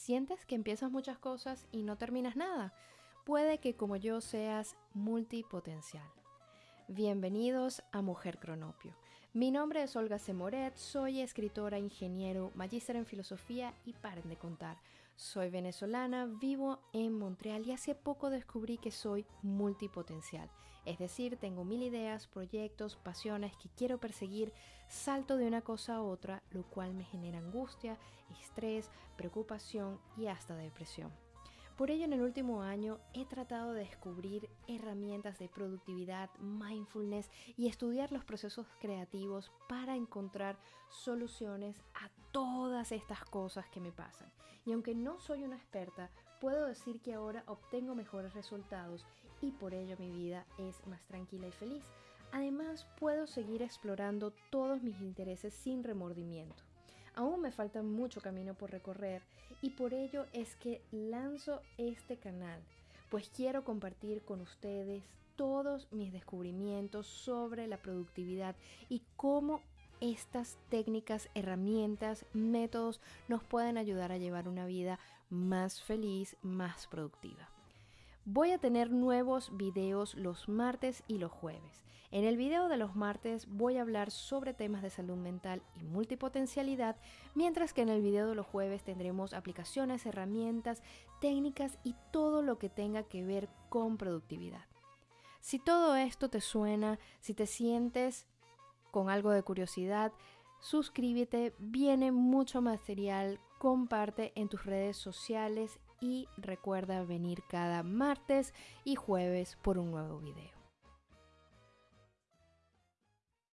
¿Sientes que empiezas muchas cosas y no terminas nada? Puede que como yo seas multipotencial. Bienvenidos a Mujer Cronopio. Mi nombre es Olga Semoret, soy escritora, ingeniero, magíster en filosofía y paren de contar. Soy venezolana, vivo en Montreal y hace poco descubrí que soy multipotencial. Es decir, tengo mil ideas, proyectos, pasiones que quiero perseguir, salto de una cosa a otra, lo cual me genera angustia, estrés, preocupación y hasta depresión. Por ello, en el último año he tratado de descubrir herramientas de productividad, mindfulness y estudiar los procesos creativos para encontrar soluciones a todas estas cosas que me pasan. Y aunque no soy una experta, puedo decir que ahora obtengo mejores resultados y por ello mi vida es más tranquila y feliz. Además, puedo seguir explorando todos mis intereses sin remordimiento. Aún me falta mucho camino por recorrer y por ello es que lanzo este canal, pues quiero compartir con ustedes todos mis descubrimientos sobre la productividad y cómo estas técnicas, herramientas, métodos nos pueden ayudar a llevar una vida más feliz, más productiva. Voy a tener nuevos videos los martes y los jueves. En el video de los martes voy a hablar sobre temas de salud mental y multipotencialidad, mientras que en el video de los jueves tendremos aplicaciones, herramientas, técnicas y todo lo que tenga que ver con productividad. Si todo esto te suena, si te sientes con algo de curiosidad, suscríbete, viene mucho material, comparte en tus redes sociales y recuerda venir cada martes y jueves por un nuevo video.